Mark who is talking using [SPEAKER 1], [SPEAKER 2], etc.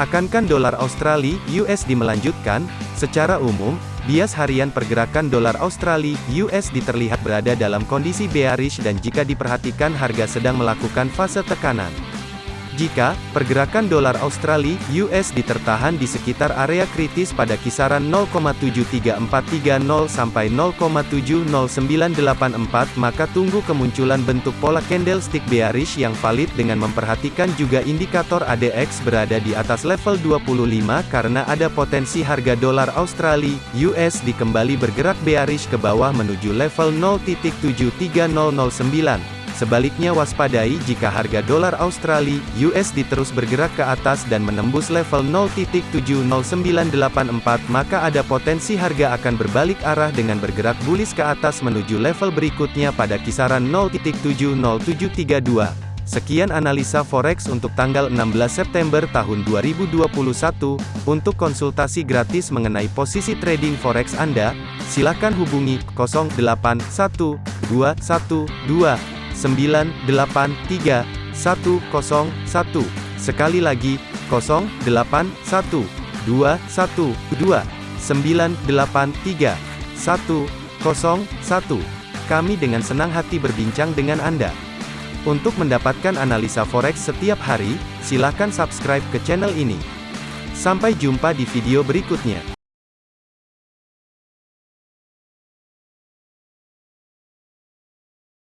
[SPEAKER 1] Akankan dolar Australia USD melanjutkan? Secara umum, bias harian pergerakan dolar Australia USD terlihat berada dalam kondisi bearish dan jika diperhatikan harga sedang melakukan fase tekanan. Jika pergerakan dolar Australia (USD) tertahan di sekitar area kritis pada kisaran 0,73430 sampai 0,70984, maka tunggu kemunculan bentuk pola candlestick bearish yang valid dengan memperhatikan juga indikator ADX berada di atas level 25 karena ada potensi harga dolar Australia (USD) kembali bergerak bearish ke bawah menuju level 0.73009. Sebaliknya waspadai jika harga dolar Australia USD terus bergerak ke atas dan menembus level 0.70984 maka ada potensi harga akan berbalik arah dengan bergerak bullish ke atas menuju level berikutnya pada kisaran 0.70732. Sekian analisa forex untuk tanggal 16 September tahun 2021. Untuk konsultasi gratis mengenai posisi trading forex Anda, silakan hubungi 081212 983 101. Sekali lagi, 081 212 983 101. Kami dengan senang hati berbincang dengan Anda. Untuk mendapatkan analisa forex setiap hari, silakan subscribe ke channel ini. Sampai jumpa di video berikutnya.